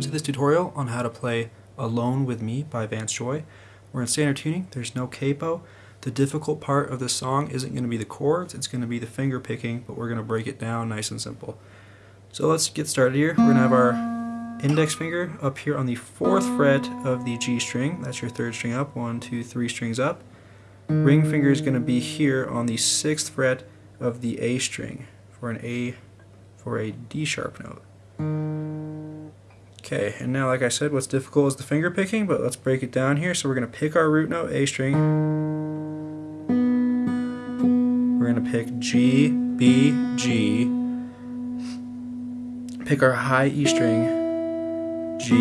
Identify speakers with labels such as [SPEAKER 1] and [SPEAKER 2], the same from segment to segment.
[SPEAKER 1] tutorial on how to play Alone With Me by Vance Joy. We're in standard tuning, there's no capo. The difficult part of this song isn't going to be the chords, it's going to be the finger picking, but we're going to break it down nice and simple. So let's get started here. We're going to have our index finger up here on the fourth fret of the G string. That's your third string up, one, two, three strings up. Ring finger is going to be here on the sixth fret of the A string for an A for a D sharp note. Okay, and now like I said, what's difficult is the finger picking, but let's break it down here. So we're going to pick our root note, A string. We're going to pick G, B, G. Pick our high E string, G,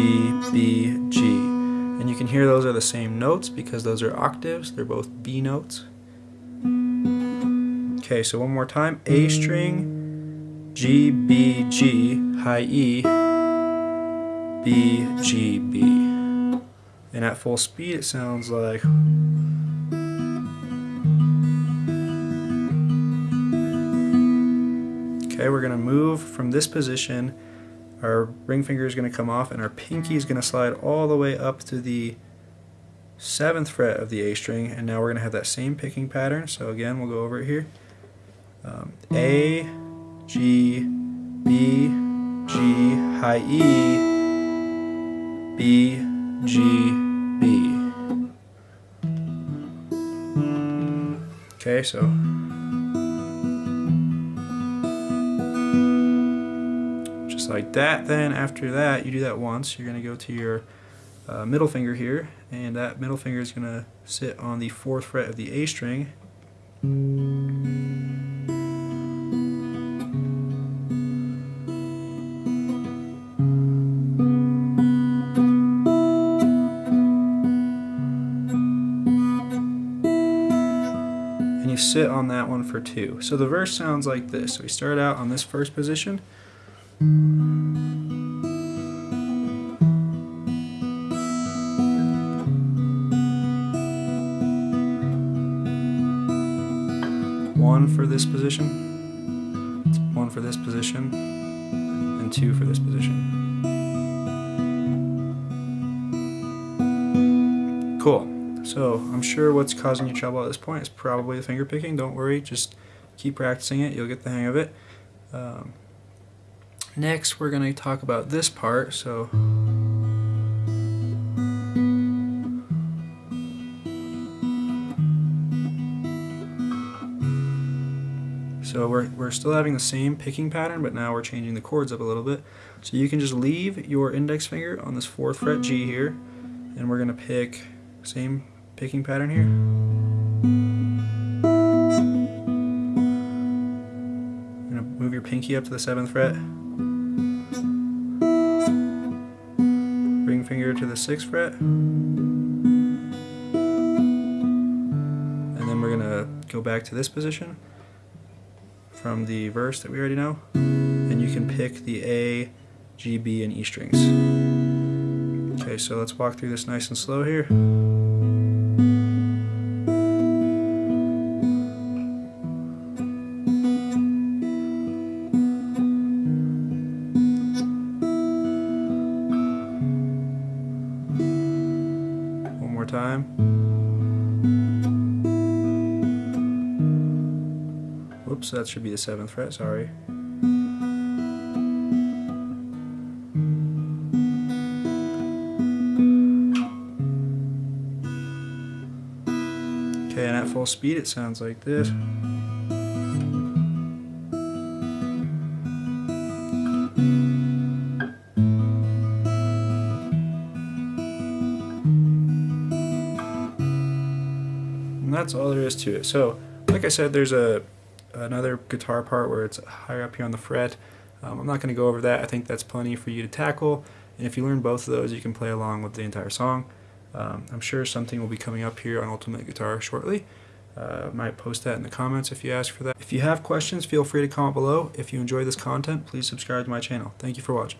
[SPEAKER 1] B, G. And you can hear those are the same notes because those are octaves. They're both B notes. Okay, so one more time. A string, G, B, G, high E, B, G, B. And at full speed it sounds like Okay, we're going to move from this position. Our ring finger is going to come off and our pinky is going to slide all the way up to the 7th fret of the A string and now we're going to have that same picking pattern. So again, we'll go over it here. Um, A, G, B, G, high E, B, G, B. Okay, so just like that. Then after that, you do that once. You're going to go to your uh, middle finger here, and that middle finger is going to sit on the fourth fret of the A string. You sit on that one for two. So the verse sounds like this. So we start out on this first position. One for this position, one for this position, and two for this position. Cool. So I'm sure what's causing you trouble at this point is probably the finger picking. Don't worry, just keep practicing it. You'll get the hang of it. Um, next, we're going to talk about this part. So. So we're, we're still having the same picking pattern, but now we're changing the chords up a little bit. So you can just leave your index finger on this 4th fret G here, and we're going to pick same picking pattern here. You're to move your pinky up to the 7th fret. Ring finger to the 6th fret. And then we're to go back to this position from the verse that we already know. And you can pick the A, G, B, and E strings. Okay, so let's walk through this nice and slow here. More time. Whoops, that should be the 7th fret, sorry. Okay, and at full speed it sounds like this. That's all there is to it. So, like I said, there's a another guitar part where it's higher up here on the fret. Um, I'm not going to go over that. I think that's plenty for you to tackle. And if you learn both of those, you can play along with the entire song. Um, I'm sure something will be coming up here on Ultimate Guitar shortly. Uh, might post that in the comments if you ask for that. If you have questions, feel free to comment below. If you enjoy this content, please subscribe to my channel. Thank you for watching.